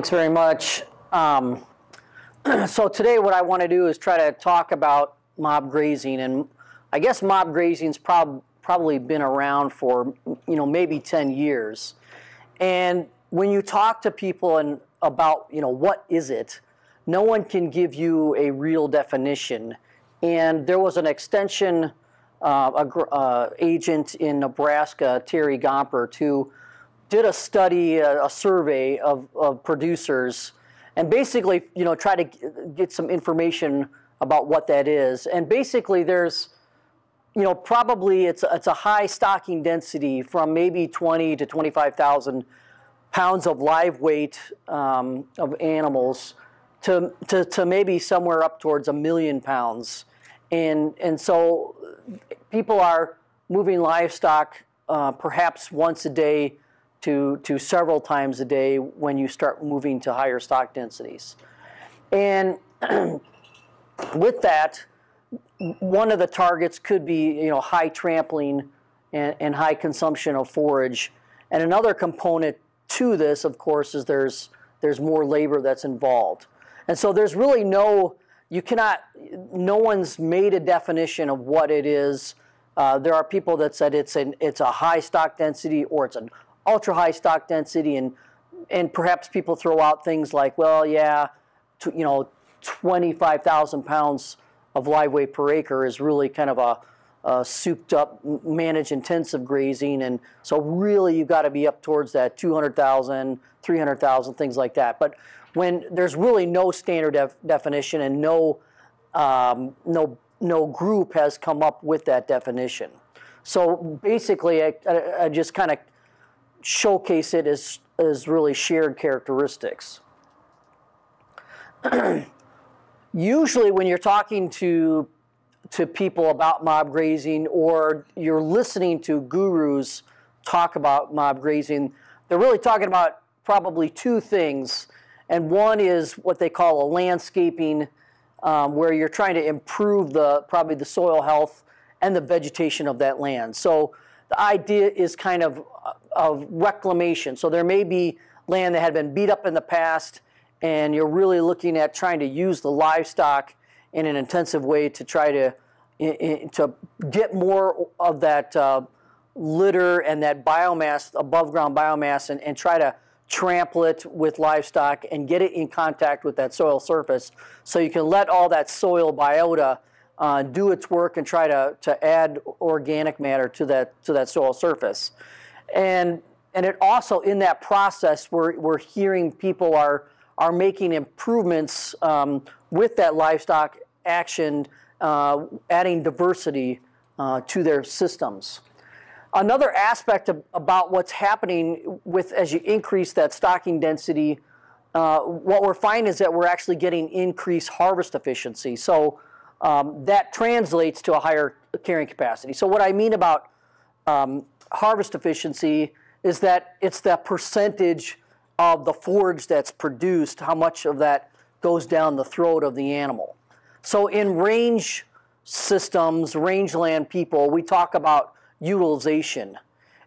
Thanks very much. Um, so today what I want to do is try to talk about mob grazing and I guess mob grazing's prob probably been around for you know maybe 10 years. And when you talk to people and about you know what is it, no one can give you a real definition. And there was an extension uh, uh, agent in Nebraska, Terry Gompert, who did a study, a, a survey of, of, producers, and basically, you know, try to get some information about what that is. And basically, there's, you know, probably it's it's a high stocking density from maybe 20 to 25,000 pounds of live weight um, of animals to, to, to maybe somewhere up towards a million pounds. And, and so people are moving livestock uh, perhaps once a day to, to several times a day when you start moving to higher stock densities. And with that, one of the targets could be you know, high trampling and, and high consumption of forage. And another component to this, of course, is there's, there's more labor that's involved. And so there's really no, you cannot, no one's made a definition of what it is. Uh, there are people that said it's, an, it's a high stock density or it's an ultra high stock density and, and perhaps people throw out things like, well, yeah, you know, 25,000 pounds of live weight per acre is really kind of a, uh, souped up, managed intensive grazing. And so really you've got to be up towards that 200,000, 300,000, things like that. But when there's really no standard def definition and no, um, no, no group has come up with that definition. So basically I, I, I just kind of showcase it as, as really shared characteristics. Usually when you're talking to to people about mob grazing or you're listening to gurus talk about mob grazing, they're really talking about probably two things. And one is what they call a landscaping, um, where you're trying to improve the probably the soil health and the vegetation of that land. So the idea is kind of of reclamation. So there may be land that had been beat up in the past, and you're really looking at trying to use the livestock in an intensive way to try to to get more of that uh, litter and that biomass, above ground biomass, and, and try to trample it with livestock and get it in contact with that soil surface so you can let all that soil biota uh, do its work and try to, to add organic matter to that, to that soil surface. And, and it also, in that process, we're, we're hearing people are, are making improvements um, with that livestock action, uh, adding diversity uh, to their systems. Another aspect of, about what's happening with as you increase that stocking density, uh, what we're finding is that we're actually getting increased harvest efficiency. So um, that translates to a higher carrying capacity. So what I mean about um, harvest efficiency is that it's the percentage of the forage that's produced, how much of that goes down the throat of the animal. So in range systems, rangeland people, we talk about utilization.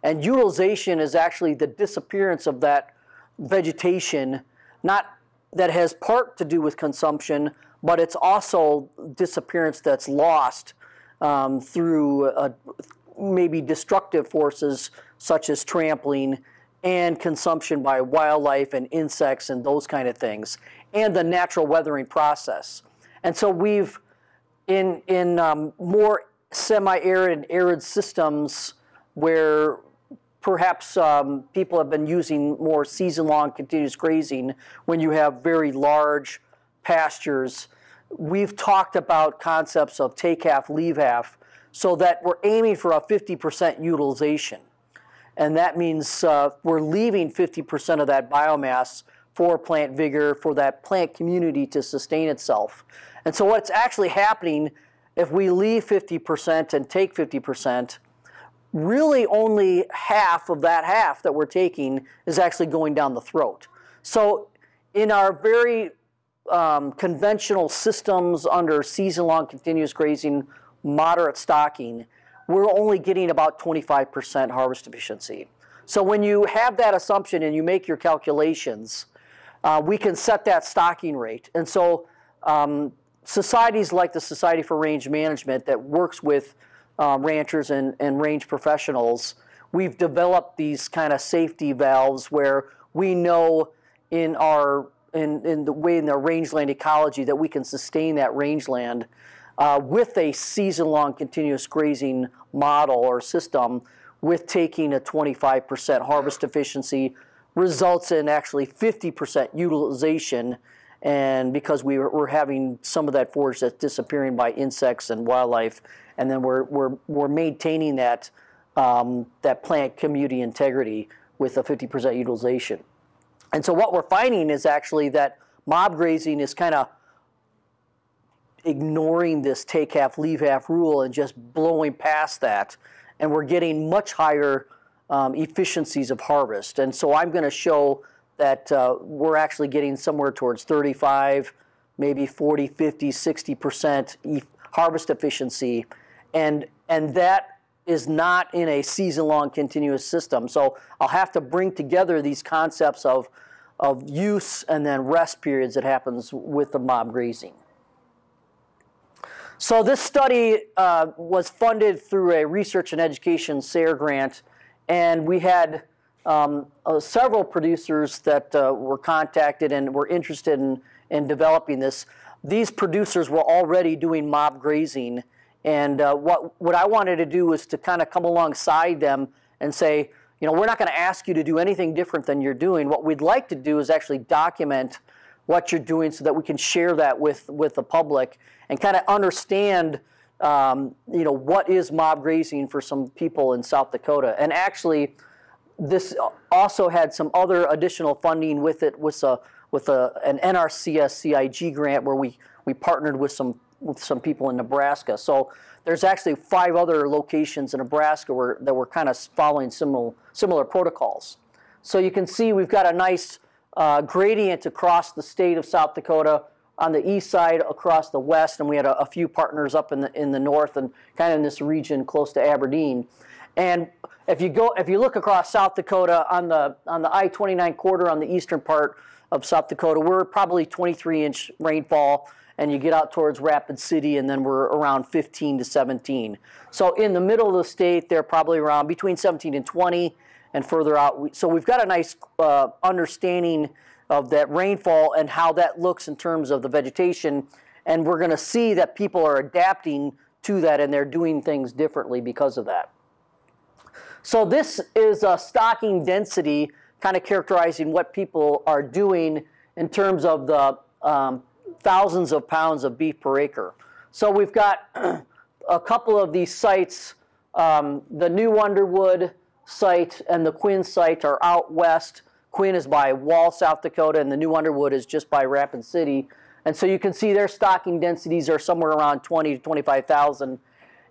And utilization is actually the disappearance of that vegetation, not that has part to do with consumption, but it's also disappearance that's lost um, through uh, maybe destructive forces such as trampling and consumption by wildlife and insects and those kind of things, and the natural weathering process. And so we've, in, in um, more semi-arid and arid systems where perhaps um, people have been using more season-long continuous grazing when you have very large pastures, we've talked about concepts of take half, leave half, so that we're aiming for a 50% utilization. And that means uh, we're leaving 50% of that biomass for plant vigor, for that plant community to sustain itself. And so what's actually happening if we leave 50% and take 50%, really only half of that half that we're taking is actually going down the throat. So in our very um, conventional systems under season-long continuous grazing, moderate stocking, we're only getting about 25% harvest efficiency. So when you have that assumption and you make your calculations, uh, we can set that stocking rate. And so um, societies like the Society for Range Management that works with uh, ranchers and, and range professionals, we've developed these kind of safety valves where we know in our in, in the way in the rangeland ecology that we can sustain that rangeland uh, with a season-long continuous grazing model or system with taking a 25% harvest efficiency results in actually 50% utilization and because we we're having some of that forage that's disappearing by insects and wildlife and then we're, we're, we're maintaining that, um, that plant community integrity with a 50% utilization. And so what we're finding is actually that mob grazing is kind of ignoring this take half, leave half rule and just blowing past that. And we're getting much higher um, efficiencies of harvest. And so I'm going to show that uh, we're actually getting somewhere towards 35, maybe 40, 50, 60% e harvest efficiency. And, and that is not in a season-long continuous system. So I'll have to bring together these concepts of, of use and then rest periods that happens with the mob grazing. So this study uh, was funded through a research and education SARE grant, and we had um, uh, several producers that uh, were contacted and were interested in, in developing this. These producers were already doing mob grazing, and uh, what, what I wanted to do was to kind of come alongside them and say, you know, we're not going to ask you to do anything different than you're doing. What we'd like to do is actually document what you're doing so that we can share that with, with the public and kind of understand um, you know, what is mob grazing for some people in South Dakota. And actually, this also had some other additional funding with it with a with a, an NRCS CIG grant where we, we partnered with some with some people in Nebraska. So there's actually five other locations in Nebraska where, that were kind of following similar similar protocols. So you can see we've got a nice uh, gradient across the state of South Dakota on the east side across the west, and we had a, a, few partners up in the in the north and kind of in this region close to Aberdeen. And if you go, if you look across South Dakota on the on the I-29 corridor on the eastern part of South Dakota, we're probably 23 inch rainfall, and you get out towards Rapid City, and then we're around 15 to 17. So in the middle of the state, they're probably around between 17 and 20, and further out. So we've got a nice uh, understanding of that rainfall and how that looks in terms of the vegetation. And we're going to see that people are adapting to that and they're doing things differently because of that. So this is a stocking density kind of characterizing what people are doing in terms of the um, thousands of pounds of beef per acre. So we've got a couple of these sites. Um, the New Underwood site and the Quinn site are out west. Quinn is by Wall, South Dakota, and the New Underwood is just by Rapid City. And so you can see their stocking densities are somewhere around 20 to 25,000.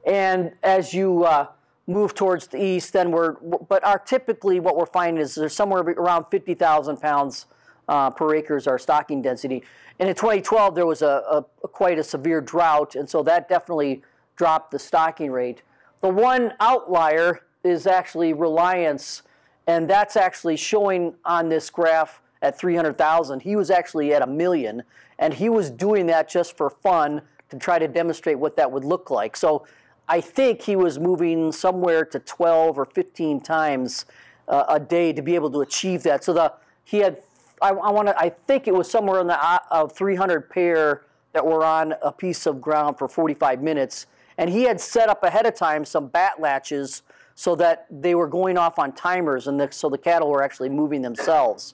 And as you uh, move towards the east, then we're, but our typically what we're finding is there's somewhere around 50,000 pounds uh, per acre is our stocking density. And in 2012, there was a, a, a, quite a severe drought, and so that definitely dropped the stocking rate. The one outlier is actually Reliance and that's actually showing on this graph at 300,000. He was actually at a million, and he was doing that just for fun to try to demonstrate what that would look like. So I think he was moving somewhere to 12 or 15 times uh, a day to be able to achieve that. So the he had, I, I want to, I think it was somewhere in the uh, of 300 pair that were on a piece of ground for 45 minutes, and he had set up ahead of time some Batt-Latches so that they were going off on timers, and the, so the cattle were actually moving themselves.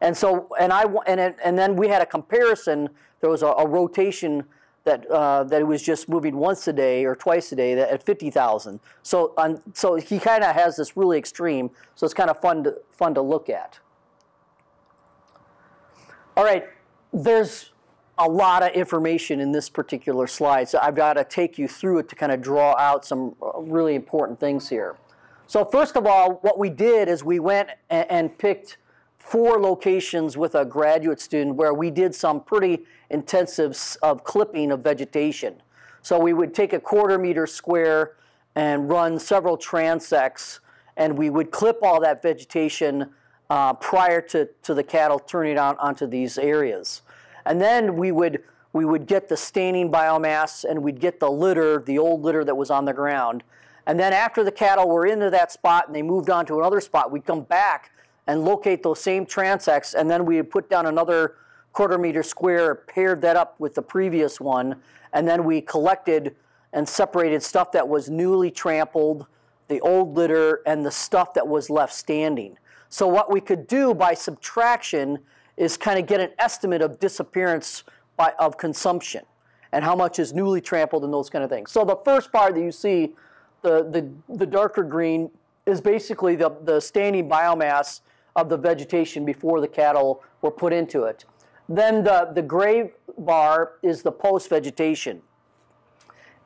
And so, and I, and it, and then we had a comparison. There was a, a rotation that uh, that it was just moving once a day or twice a day at 50,000. So, on, so he kind of has this really extreme. So it's kind of fun to fun to look at. All right, there's a lot of information in this particular slide, so I've got to take you through it to kind of draw out some uh, really important things here. So first of all, what we did is we went and picked four locations with a graduate student where we did some pretty intensive of clipping of vegetation. So we would take a quarter meter square and run several transects, and we would clip all that vegetation uh, prior to, to the cattle turning out onto these areas. And then we would, we would get the standing biomass and we'd get the litter, the old litter that was on the ground. And then after the cattle were into that spot and they moved on to another spot, we'd come back and locate those same transects and then we would put down another quarter meter square, paired that up with the previous one, and then we collected and separated stuff that was newly trampled, the old litter, and the stuff that was left standing. So what we could do by subtraction is kind of get an estimate of disappearance by, of consumption and how much is newly trampled and those kind of things. So the first part that you see, the, the, the darker green, is basically the, the standing biomass of the vegetation before the cattle were put into it. Then the, the gray bar is the post-vegetation.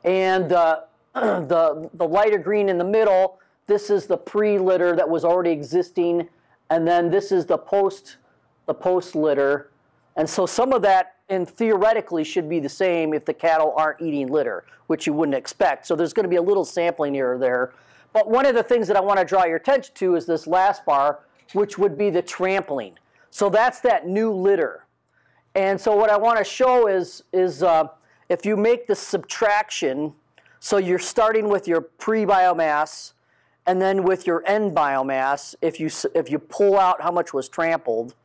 And uh, the, the lighter green in the middle, this is the pre-litter that was already existing. And then this is the post, the post litter. And so some of that, and theoretically, should be the same if the cattle aren't eating litter, which you wouldn't expect. So there's going to be a little sampling here or there. But one of the things that I want to draw your attention to is this last bar, which would be the trampling. So that's that new litter. And so what I want to show is, is uh, if you make the subtraction, so you're starting with your pre-biomass, and then with your end biomass, if you, if you pull out how much was trampled,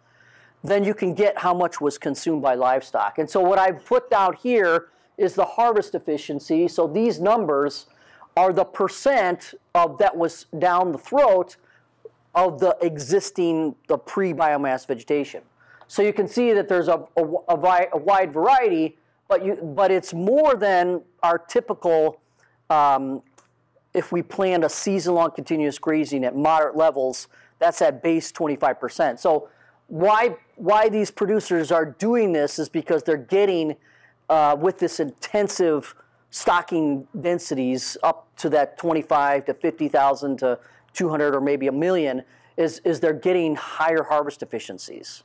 then you can get how much was consumed by livestock. And so what I've put down here is the harvest efficiency. So these numbers are the percent of that was down the throat of the existing, the pre-biomass vegetation. So you can see that there's a, a, a, a wide variety, but, you, but it's more than our typical um, if we planned a season-long continuous grazing at moderate levels, that's at base 25%. So why, why these producers are doing this is because they're getting, uh, with this intensive stocking densities up to that 25 to 50,000 to 200 or maybe a million, is, is they're getting higher harvest efficiencies.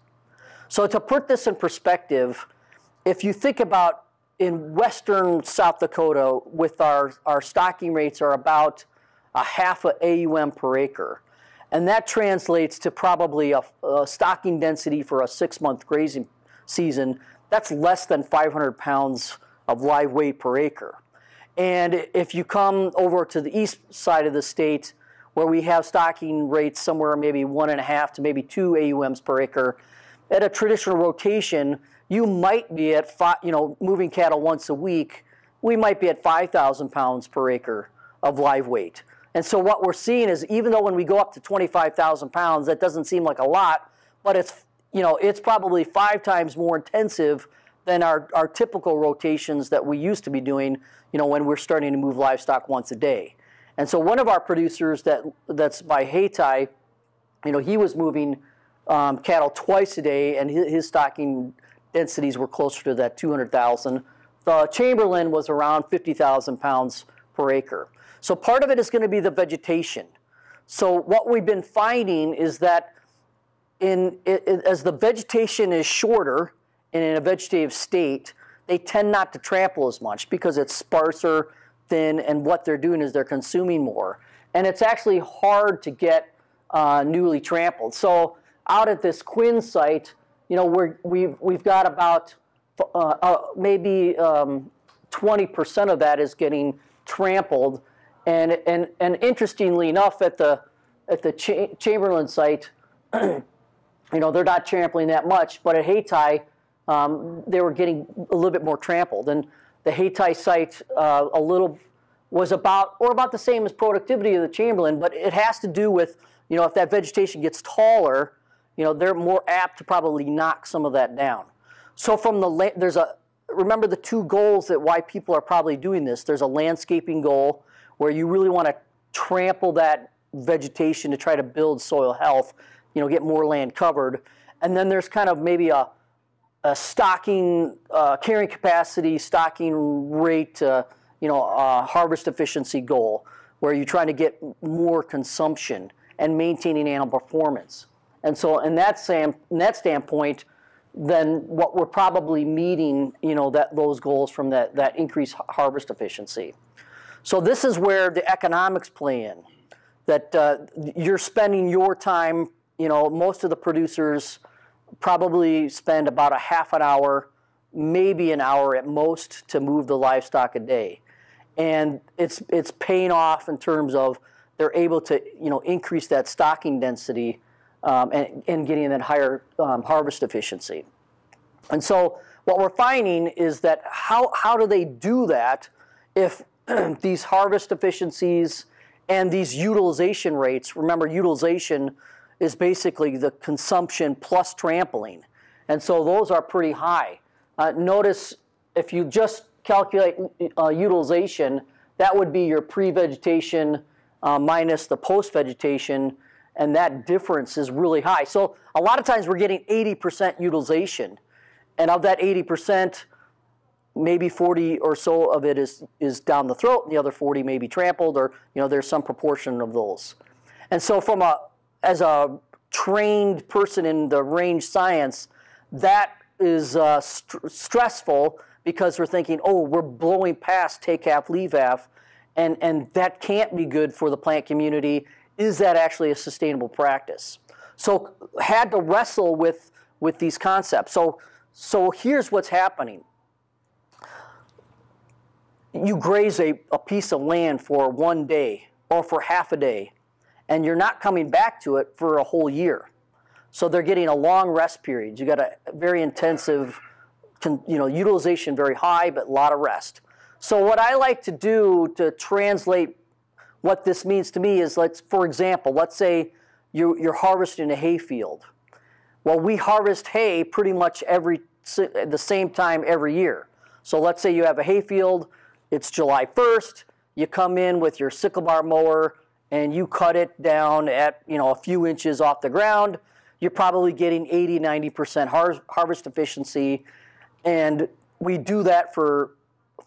So to put this in perspective, if you think about in western South Dakota, with our, our stocking rates are about a half a AUM per acre. And that translates to probably a, a stocking density for a six month grazing season. That's less than 500 pounds of live weight per acre. And if you come over to the east side of the state, where we have stocking rates somewhere maybe one and a half to maybe two AUMs per acre, at a traditional rotation, you might be at five, you know, moving cattle once a week, we might be at 5,000 pounds per acre of live weight. And so what we're seeing is even though when we go up to 25,000 pounds, that doesn't seem like a lot, but it's, you know, it's probably five times more intensive than our, our typical rotations that we used to be doing, you know, when we're starting to move livestock once a day. And so one of our producers that that's by Hayti, you know, he was moving um, cattle twice a day, and his, his stocking densities were closer to that 200,000. The Chamberlain was around 50,000 pounds per acre. So part of it is going to be the vegetation. So what we've been finding is that in, as the vegetation is shorter and in a vegetative state, they tend not to trample as much because it's sparser, thin, and what they're doing is they're consuming more. And it's actually hard to get uh, newly trampled. So out at this Quinn site, you know, we're, we've, we've got about uh, uh, maybe 20% um, of that is getting trampled. And, and, and interestingly enough, at the, at the Cha Chamberlain site, you know, they're not trampling that much, but at Hayti, um, they were getting a little bit more trampled. And the Hayti site, uh, a little, was about, or about the same as productivity of the Chamberlain, but it has to do with, you know, if that vegetation gets taller, you know, they're more apt to probably knock some of that down. So from the, there's a, remember the two goals that why people are probably doing this. There's a landscaping goal where you really want to trample that vegetation to try to build soil health, you know, get more land covered. And then there's kind of maybe a, a stocking, uh, carrying capacity, stocking rate, uh, you know, uh, harvest efficiency goal where you're trying to get more consumption and maintaining animal performance. And so in that, sam, in that standpoint, then what we're probably meeting, you know, that, those goals from that, that increased harvest efficiency. So this is where the economics play in, that uh, you're spending your time you know, most of the producers probably spend about a half an hour, maybe an hour at most, to move the livestock a day, and it's it's paying off in terms of they're able to you know increase that stocking density um, and, and getting that higher um, harvest efficiency. And so what we're finding is that how, how do they do that if these harvest efficiencies and these utilization rates, remember utilization is basically the consumption plus trampling. And so those are pretty high. Uh, notice if you just calculate uh, utilization, that would be your pre-vegetation uh, minus the post-vegetation, and that difference is really high. So a lot of times we're getting 80% utilization, and of that 80%, maybe 40 or so of it is, is down the throat, and the other 40 may be trampled, or you know, there's some proportion of those. And so from a, as a trained person in the range science, that is uh, st stressful because we're thinking, oh, we're blowing past take half, leave half, and, and that can't be good for the plant community. Is that actually a sustainable practice? So had to wrestle with, with these concepts. So, so here's what's happening. You graze a, a piece of land for one day or for half a day, and you're not coming back to it for a whole year. So they're getting a long rest period. You got a very intensive, you know, utilization very high, but a lot of rest. So what I like to do to translate what this means to me is, let's, for example, let's say you, you're harvesting a hay field. Well, we harvest hay pretty much every the same time every year. So let's say you have a hay field, it's July 1st, you come in with your sickle bar mower and you cut it down at you know a few inches off the ground, you're probably getting 80, 90% har harvest efficiency. And we do that for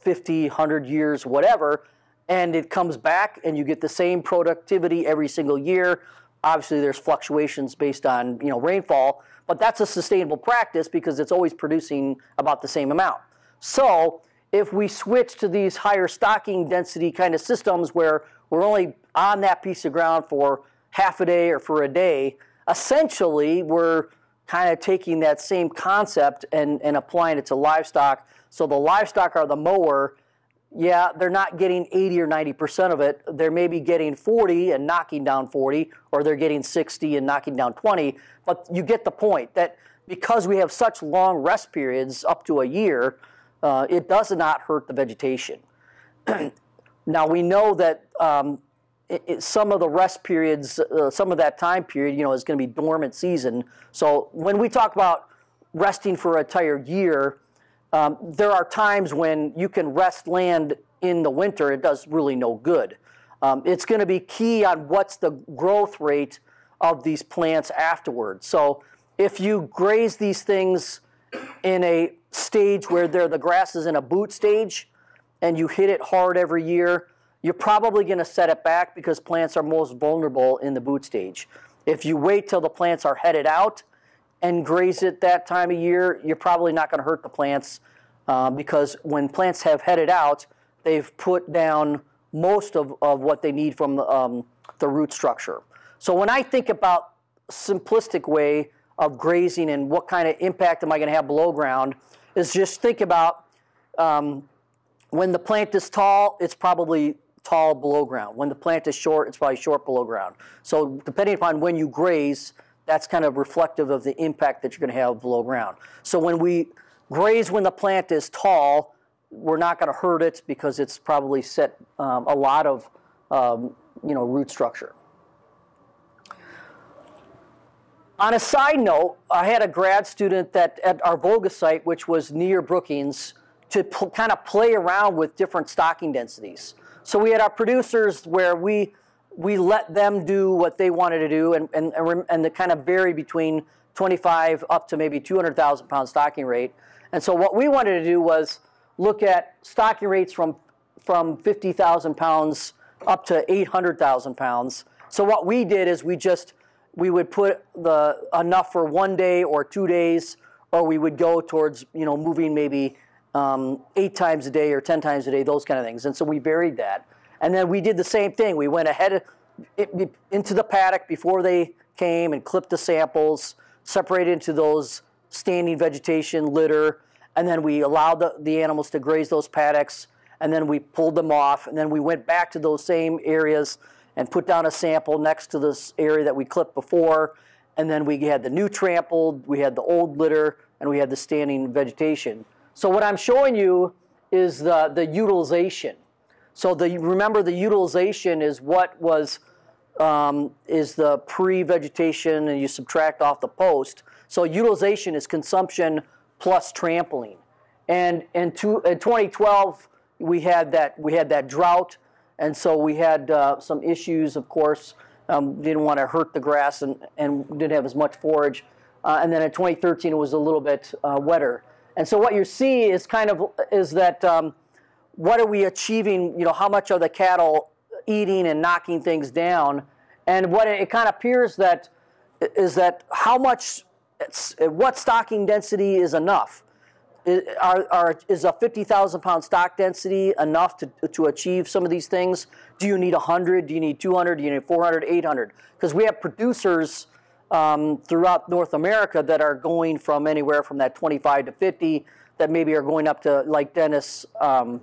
50, 100 years, whatever, and it comes back and you get the same productivity every single year. Obviously, there's fluctuations based on you know rainfall, but that's a sustainable practice because it's always producing about the same amount. So if we switch to these higher stocking density kind of systems where we're only on that piece of ground for half a day or for a day, essentially we're kind of taking that same concept and, and applying it to livestock so the livestock are the mower. Yeah, they're not getting 80 or 90% of it. They're maybe getting 40 and knocking down 40, or they're getting 60 and knocking down 20. But you get the point that because we have such long rest periods, up to a year, uh, it does not hurt the vegetation. now we know that um, it, it, some of the rest periods, uh, some of that time period, you know, is going to be dormant season. So when we talk about resting for an entire year, um, there are times when you can rest land in the winter, it does really no good. Um, it's going to be key on what's the growth rate of these plants afterwards. So if you graze these things in a stage where they're, the grass is in a boot stage and you hit it hard every year, you're probably going to set it back because plants are most vulnerable in the boot stage. If you wait till the plants are headed out, and graze it that time of year, you're probably not going to hurt the plants uh, because when plants have headed out, they've put down most of, of what they need from the, um, the root structure. So when I think about simplistic way of grazing and what kind of impact am I going to have below ground is just think about um, when the plant is tall, it's probably tall below ground. When the plant is short, it's probably short below ground. So depending upon when you graze, that's kind of reflective of the impact that you're going to have below ground. So when we graze when the plant is tall, we're not going to hurt it because it's probably set um, a lot of um, you know root structure. On a side note, I had a grad student that at our Volga site, which was near Brookings, to kind of play around with different stocking densities. So we had our producers where we we let them do what they wanted to do and, and, and the kind of vary between 25 up to maybe 200,000 pound stocking rate. And so what we wanted to do was look at stocking rates from, from 50,000 pounds up to 800,000 pounds. So what we did is we just, we would put the enough for one day or two days, or we would go towards, you know, moving maybe um, eight times a day or 10 times a day, those kind of things. And so we varied that. And then we did the same thing. We went ahead into the paddock before they came and clipped the samples, separated into those standing vegetation, litter, and then we allowed the, the animals to graze those paddocks, and then we pulled them off, and then we went back to those same areas and put down a sample next to this area that we clipped before, and then we had the new trampled, we had the old litter, and we had the standing vegetation. So what I'm showing you is the, the utilization. So the, remember the utilization is what was, um, is the pre-vegetation and you subtract off the post. So utilization is consumption plus trampling. And in, two, in 2012, we had that, we had that drought, and so we had uh, some issues, of course, um, didn't want to hurt the grass and, and didn't have as much forage. Uh, and then in 2013, it was a little bit uh, wetter. And so what you see is kind of is that um, what are we achieving? You know, how much are the cattle eating and knocking things down? And what it, it kind of appears that is that how much, what stocking density is enough? Are, are, is a 50,000 pound stock density enough to, to achieve some of these things? Do you need 100? Do you need 200? Do you need 400, 800? Because we have producers um, throughout North America that are going from anywhere from that 25 to 50 that maybe are going up to like Dennis, um,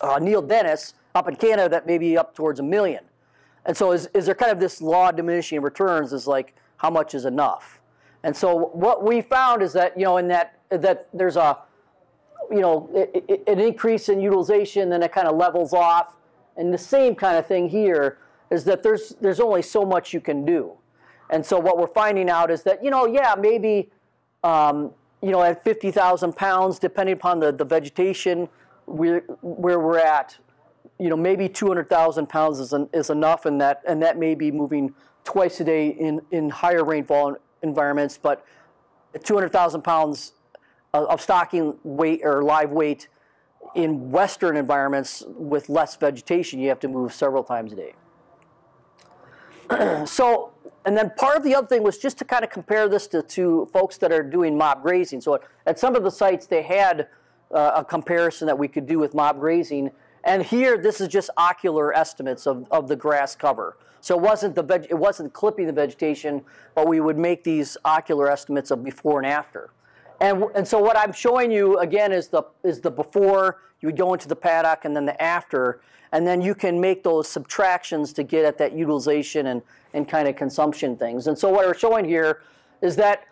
uh, Neil Dennis up in Canada that maybe up towards a million. And so is, is there kind of this law of diminishing returns is like how much is enough? And so what we found is that, you know, in that, that there's a, you know, it, it, an increase in utilization, then it kind of levels off. And the same kind of thing here is that there's, there's only so much you can do. And so what we're finding out is that, you know, yeah, maybe, um, you know, at 50,000 pounds, depending upon the, the vegetation we're, where we're at, you know, maybe 200,000 pounds is, an, is enough, and that, and that may be moving twice a day in, in higher rainfall environments, but 200,000 pounds of stocking weight or live weight in western environments with less vegetation, you have to move several times a day. so, and then part of the other thing was just to kind of compare this to, to folks that are doing mob grazing. So at some of the sites, they had uh, a comparison that we could do with mob grazing. And here, this is just ocular estimates of, of the grass cover. So it wasn't the veg- it wasn't clipping the vegetation, but we would make these ocular estimates of before and after. And, and so what I'm showing you again is the, is the before, you would go into the paddock and then the after, and then you can make those subtractions to get at that utilization and, and kind of consumption things. And so what we're showing here is that,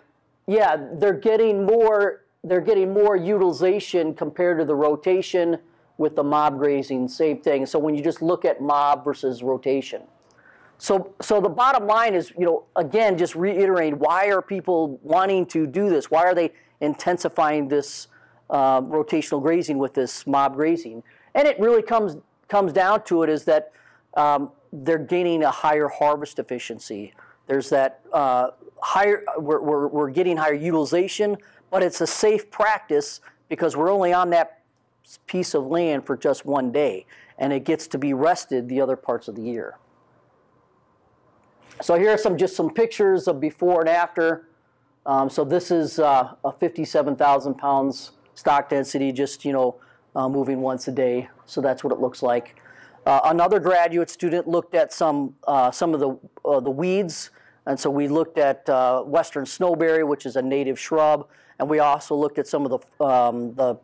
yeah, they're getting more, they're getting more utilization compared to the rotation with the mob grazing, same thing. So when you just look at mob versus rotation. So, so the bottom line is, you know, again, just reiterating, why are people wanting to do this? Why are they intensifying this uh, rotational grazing with this mob grazing. And it really comes, comes down to it is that um, they're gaining a higher harvest efficiency. There's that uh, higher, we're, we're, we're getting higher utilization, but it's a safe practice because we're only on that piece of land for just one day, and it gets to be rested the other parts of the year. So here are some just some pictures of before and after. Um, so this is uh, a 57,000 pounds stock density, just you know, uh, moving once a day. So that's what it looks like. Uh, another graduate student looked at some uh, some of the uh, the weeds, and so we looked at uh, western snowberry, which is a native shrub, and we also looked at some of the um, the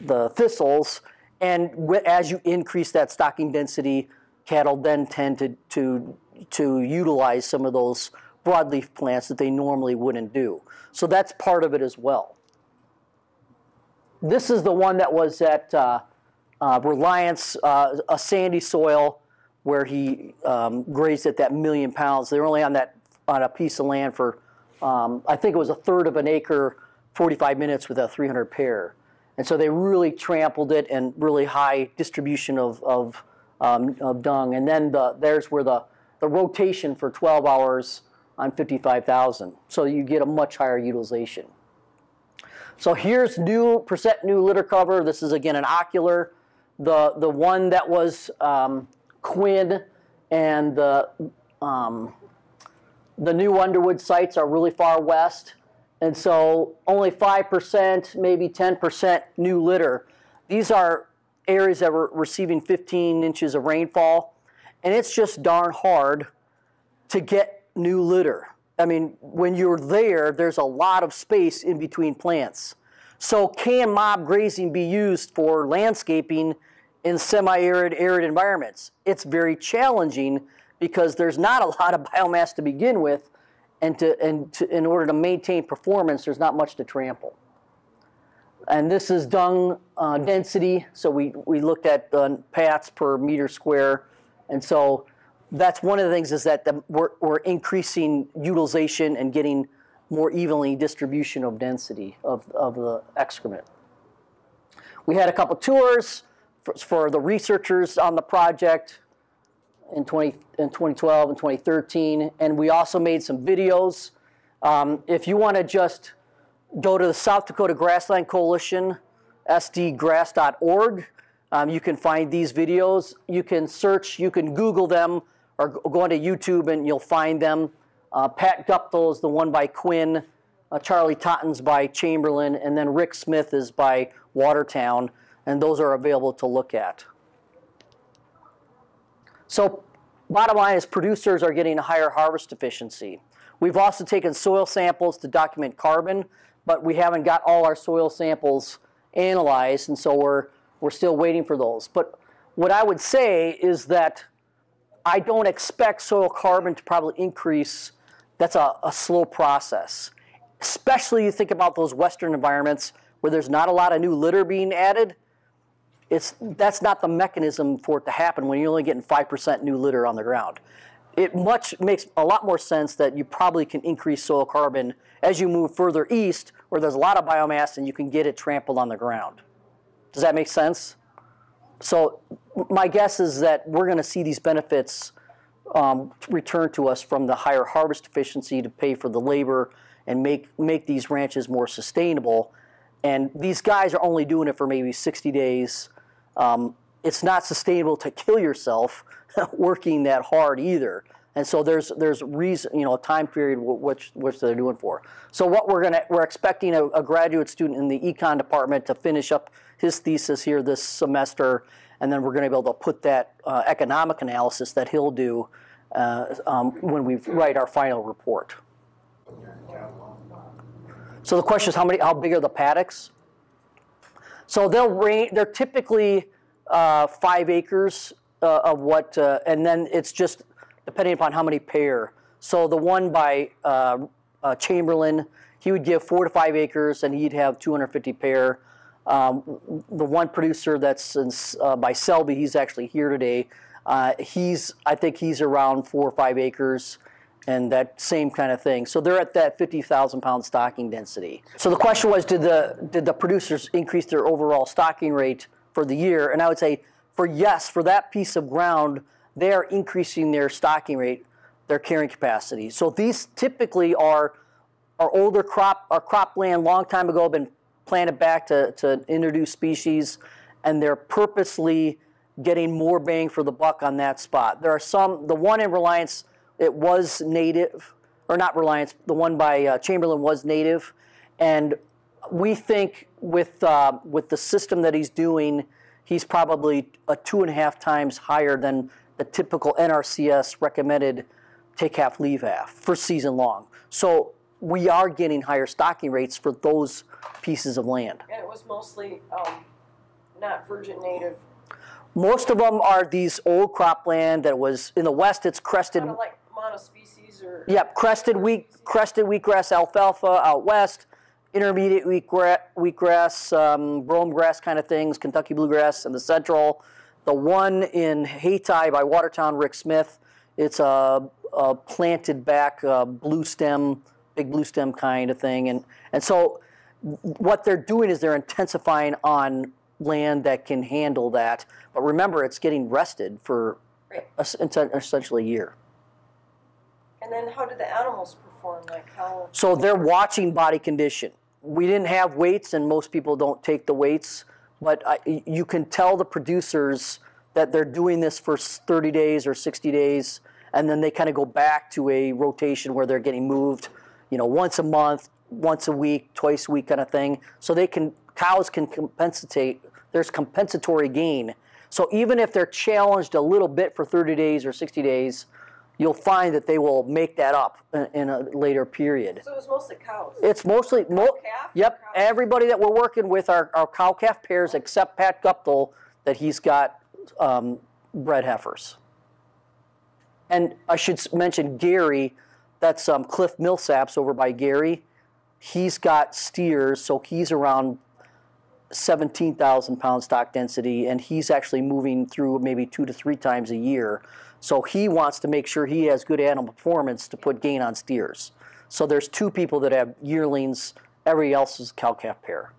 the thistles. And as you increase that stocking density, cattle then tend to to to utilize some of those broadleaf plants that they normally wouldn't do. So that's part of it as well. This is the one that was at uh, uh, Reliance, uh, a sandy soil where he um, grazed at that million pounds. They were only on that on a piece of land for, um, I think it was a third of an acre, 45 minutes with a 300 pair. And so they really trampled it and really high distribution of, of, um, of dung. And then the, there's where the, the rotation for 12 hours on 55,000. So you get a much higher utilization. So here's new percent new litter cover. This is again an ocular. The, the one that was um, Quinn and the, um, the new Underwood sites are really far west. And so only 5%, maybe 10% new litter. These are areas that were receiving 15 inches of rainfall. And it's just darn hard to get new litter. I mean, when you're there, there's a lot of space in between plants. So can mob grazing be used for landscaping in semi-arid, arid environments? It's very challenging because there's not a lot of biomass to begin with, and, to, and to, in order to maintain performance, there's not much to trample. And this is dung uh, density, so we, we looked at pats per meter square, and so that's one of the things is that the, we're, we're increasing utilization and getting more evenly distribution of density of, of the excrement. We had a couple tours for, for the researchers on the project in, 20, in 2012 and 2013, and we also made some videos. Um, if you want to just go to the South Dakota Grassland Coalition, sdgrass.org, um, you can find these videos. You can search, you can Google them, or go onto YouTube and you'll find them. Uh, Pat Guptill is the one by Quinn, uh, Charlie Totten's by Chamberlain, and then Rick Smith is by Watertown, and those are available to look at. So bottom line is producers are getting a higher harvest efficiency. We've also taken soil samples to document carbon, but we haven't got all our soil samples analyzed, and so we're, we're still waiting for those. But what I would say is that I don't expect soil carbon to probably increase. That's a, a slow process. Especially you think about those western environments where there's not a lot of new litter being added. It's, that's not the mechanism for it to happen when you're only getting 5% new litter on the ground. It much makes a lot more sense that you probably can increase soil carbon as you move further east where there's a lot of biomass and you can get it trampled on the ground. Does that make sense? So my guess is that we're going to see these benefits um, return to us from the higher harvest efficiency to pay for the labor and make, make these ranches more sustainable. And these guys are only doing it for maybe 60 days. Um, it's not sustainable to kill yourself working that hard either. And so there's there's reason you know a time period which which they're doing for. So what we're gonna we're expecting a, a graduate student in the econ department to finish up his thesis here this semester, and then we're going to be able to put that uh, economic analysis that he'll do uh, um, when we write our final report. So the question is, how many? How big are the paddocks? So they'll range. They're typically uh, five acres uh, of what, uh, and then it's just depending upon how many pair. So the one by uh, Chamberlain, he would give four to five acres, and he'd have 250 pair. Um, the one producer that's in, uh, by Selby, he's actually here today. Uh, he's, I think he's around four or five acres and that same kind of thing. So they're at that 50,000 pound stocking density. So the question was, did the, did the producers increase their overall stocking rate for the year? And I would say, for yes, for that piece of ground, they are increasing their stocking rate, their carrying capacity. So these typically are, are older crop, are cropland long time ago, been planted back to, to introduce species, and they're purposely getting more bang for the buck on that spot. There are some, the one in Reliance, it was native, or not Reliance, the one by uh, Chamberlain was native, and we think with, uh, with the system that he's doing, he's probably a two and a half times higher than the typical NRCS recommended take half, leave half for season long. So we are getting higher stocking rates for those pieces of land. And it was mostly um, not virgin native. Most of them are these old cropland that was in the west. It's crested. Kind of like monospecies or. Yep, crested wheat, crested wheatgrass alfalfa out west, intermediate wheatgrass, wheatgrass um, brome grass kind of things, Kentucky bluegrass in the central. The one in Hayti by Watertown, Rick Smith. It's a, a planted back uh, blue stem big blue stem kind of thing. And, and so what they're doing is they're intensifying on land that can handle that. But remember, it's getting rested for right. essentially a year. And then how do the animals perform? Like how? So they're watching body condition. We didn't have weights, and most people don't take the weights. But I, you can tell the producers that they're doing this for 30 days or 60 days, and then they kind of go back to a rotation where they're getting moved you know, once a month, once a week, twice a week kind of thing. So they can, cows can compensate, there's compensatory gain. So even if they're challenged a little bit for 30 days or 60 days, you'll find that they will make that up in, in a later period. So it was mostly cows. It's mostly, mo- calf? yep, Cow? everybody that we're working with are, are cow calf pairs except Pat Guptill, that he's got um, bred heifers. And I should mention Gary, that's um, Cliff Millsaps over by Gary. He's got steers, so he's around 17,000 pound stock density, and he's actually moving through maybe two to three times a year. So he wants to make sure he has good animal performance to put gain on steers. So there's two people that have yearlings, everybody else is cow calf pair.